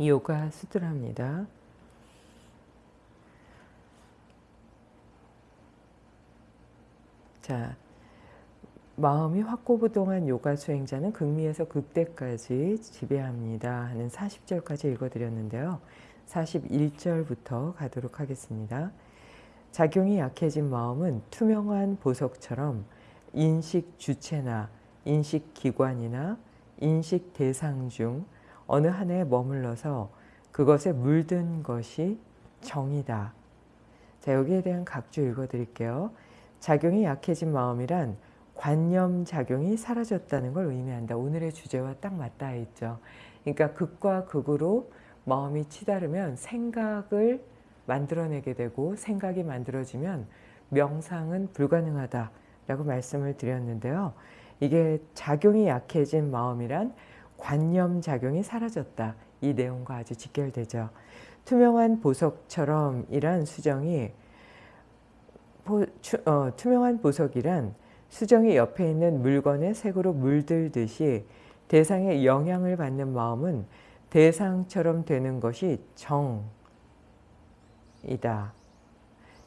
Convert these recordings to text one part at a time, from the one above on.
요가 수두라입니다. 자, 마음이 확고부동한 요가 수행자는 극미에서 극대까지 지배합니다. 하는 40절까지 읽어드렸는데요. 41절부터 가도록 하겠습니다. 작용이 약해진 마음은 투명한 보석처럼 인식 주체나 인식 기관이나 인식 대상 중 어느 하나에 머물러서 그것에 물든 것이 정이다. 자, 여기에 대한 각주 읽어드릴게요. 작용이 약해진 마음이란 관념 작용이 사라졌다는 걸 의미한다. 오늘의 주제와 딱 맞닿아 있죠. 그러니까 극과 극으로 마음이 치다르면 생각을 만들어내게 되고 생각이 만들어지면 명상은 불가능하다라고 말씀을 드렸는데요. 이게 작용이 약해진 마음이란 관념 작용이 사라졌다. 이 내용과 아주 직결되죠. 투명한 보석처럼 이란 수정이 보, 추, 어, 투명한 보석이란 수정이 옆에 있는 물건의 색으로 물들듯이 대상의 영향을 받는 마음은 대상처럼 되는 것이 정이다.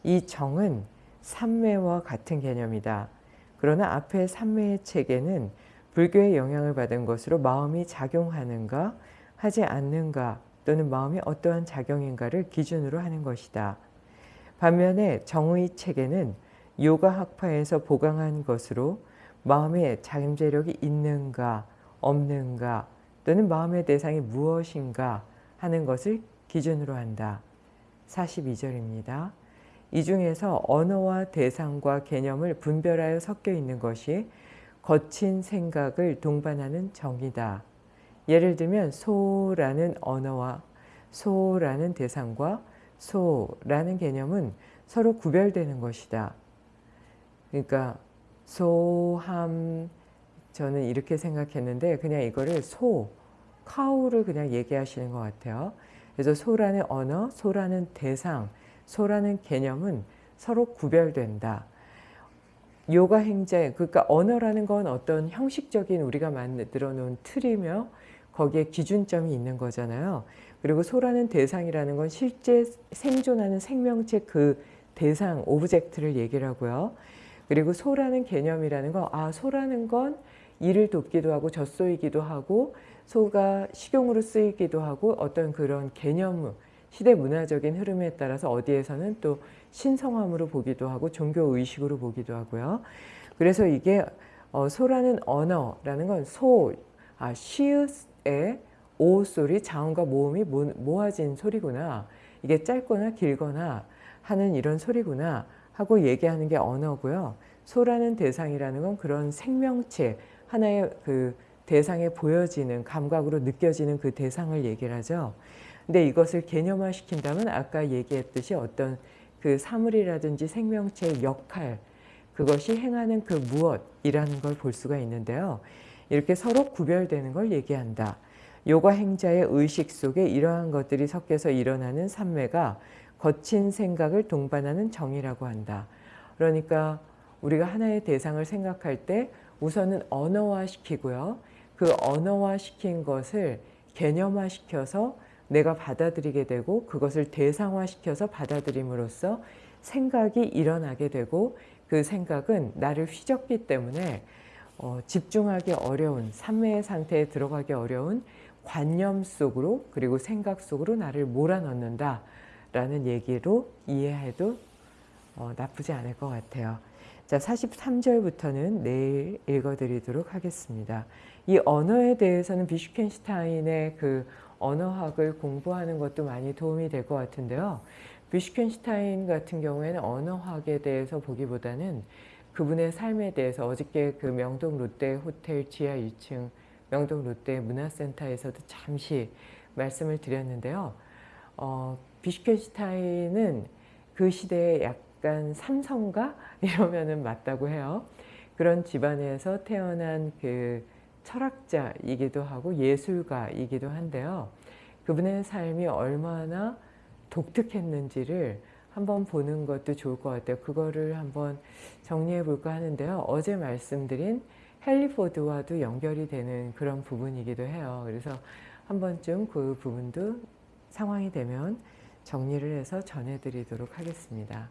이 정은 삼매와 같은 개념이다. 그러나 앞에 삼매의 체계는 불교의 영향을 받은 것으로 마음이 작용하는가 하지 않는가 또는 마음이 어떠한 작용인가를 기준으로 하는 것이다. 반면에 정의 체계는 요가 학파에서 보강한 것으로 마음의 잠재력이 있는가 없는가 또는 마음의 대상이 무엇인가 하는 것을 기준으로 한다. 42절입니다. 이 중에서 언어와 대상과 개념을 분별하여 섞여 있는 것이 거친 생각을 동반하는 정이다. 예를 들면 소라는 언어와 소라는 대상과 소라는 개념은 서로 구별되는 것이다. 그러니까 소함 저는 이렇게 생각했는데 그냥 이거를 소, cow를 그냥 얘기하시는 것 같아요. 그래서 소라는 언어, 소라는 대상, 소라는 개념은 서로 구별된다. 요가 행제, 그러니까 언어라는 건 어떤 형식적인 우리가 만들어 놓은 틀이며 거기에 기준점이 있는 거잖아요. 그리고 소라는 대상이라는 건 실제 생존하는 생명체 그 대상, object를 얘기를 하고요. 그리고 소라는 개념이라는 건, 아, 소라는 건 이를 돕기도 하고 젖소이기도 하고 소가 식용으로 쓰이기도 하고 어떤 그런 개념, 시대 문화적인 흐름에 따라서 어디에서는 또 신성함으로 보기도 하고 종교의식으로 보기도 하고요. 그래서 이게 어, 소라는 언어라는 건 소, 아, 시읒의 오 소리, 자음과 모음이 모, 모아진 소리구나. 이게 짧거나 길거나 하는 이런 소리구나 하고 얘기하는 게 언어고요. 소라는 대상이라는 건 그런 생명체, 하나의 그 대상에 보여지는 감각으로 느껴지는 그 대상을 얘기를 하죠. 근데 이것을 개념화 시킨다면 아까 얘기했듯이 어떤 그 사물이라든지 생명체의 역할 그것이 행하는 그 무엇이라는 걸 볼 수가 있는데요. 이렇게 서로 구별되는 걸 얘기한다. 요가 행자의 의식 속에 이러한 것들이 섞여서 일어나는 삼매가 거친 생각을 동반하는 정이라고 한다. 그러니까 우리가 하나의 대상을 생각할 때 우선은 언어화시키고요. 그 언어화시킨 것을 개념화시켜서 내가 받아들이게 되고 그것을 대상화시켜서 받아들임으로써 생각이 일어나게 되고 그 생각은 나를 휘젓기 때문에 어, 집중하기 어려운 삼매의 상태에 들어가기 어려운 관념 속으로 그리고 생각 속으로 나를 몰아넣는다 라는 얘기로 이해해도 어, 나쁘지 않을 것 같아요. 자, 43절부터는 내일 읽어드리도록 하겠습니다. 이 언어에 대해서는 비슈켄슈타인의 그 언어학을 공부하는 것도 많이 도움이 될 것 같은데요. 비슈켄슈타인 같은 경우에는 언어학에 대해서 보기보다는 그분의 삶에 대해서 어저께 그 명동 롯데 호텔 지하 1층 명동 롯데 문화센터에서도 잠시 말씀을 드렸는데요. 어, 비슈켄슈타인은 그 시대에 약간 삼성가 이러면은 맞다고 해요. 그런 집안에서 태어난 그 철학자이기도 하고 예술가이기도 한데요. 그분의 삶이 얼마나 독특했는지를 한번 보는 것도 좋을 것 같아요. 그거를 한번 정리해 볼까 하는데요. 어제 말씀드린 헨리 포드와도 연결이 되는 그런 부분이기도 해요. 그래서 한 번쯤 그 부분도 상황이 되면 정리를 해서 전해드리도록 하겠습니다.